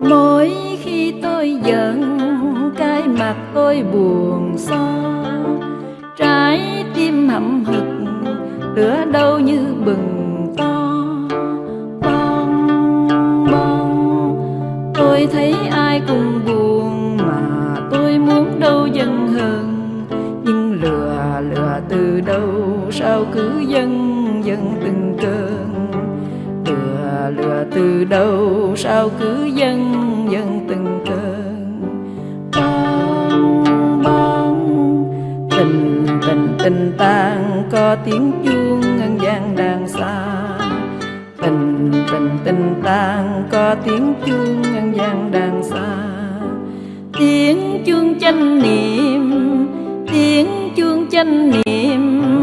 mỗi khi tôi giận, cái mặt tôi buồn xót. Trái tim hậm hực lửa đâu như bừng to. Bong bong, tôi thấy ai cũng buồn mà tôi muốn đâu dần hơn nhưng lừa lừa từ đâu, sao cứ dần dần từng cơn? Lừa từ đâu, sao cứ dâng dâng từng cơn. Bong bong tình tình tình tang, có tiếng chuông ngân vang đàn xa. Tình tình tình tang, có tiếng chuông ngân vang đàn xa. Tiếng chuông chánh niệm, tiếng chuông chánh niệm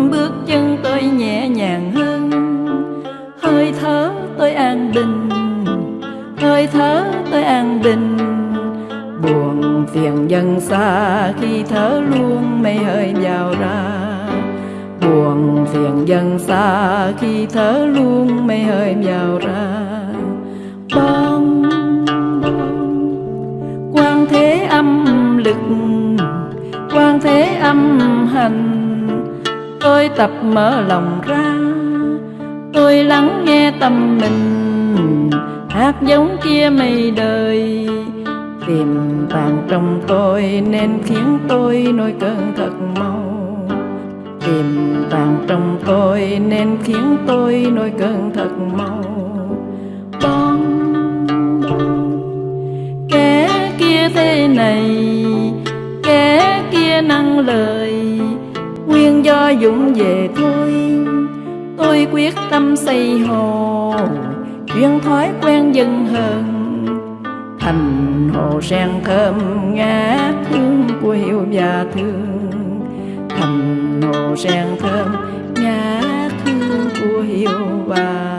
bình. Hơi thở tôi an bình, buồn phiền dần xa khi thở luôn mây hơi vào ra. Buồn phiền dần xa khi thở luôn mây hơi vào ra. Bong quan thế âm lực quan thế âm hành. Tôi tập mở lòng ra, tôi lắng nghe tâm mình hát giống kia mây đời. Tìm vàng trong tôi nên khiến tôi nổi cơn thật mau. Tìm vàng trong tôi nên khiến tôi nổi cơn thật mau. Bon, kẻ kia thế này kẻ kia năng lời. Nguyên do dũng về thôi tôi quyết tâm xây hồ duyên thói quen dần hơn thành hồ sen thơm ngát hương của hiệu và thương. Thành hồ sen thơm ngát hương của hiệu và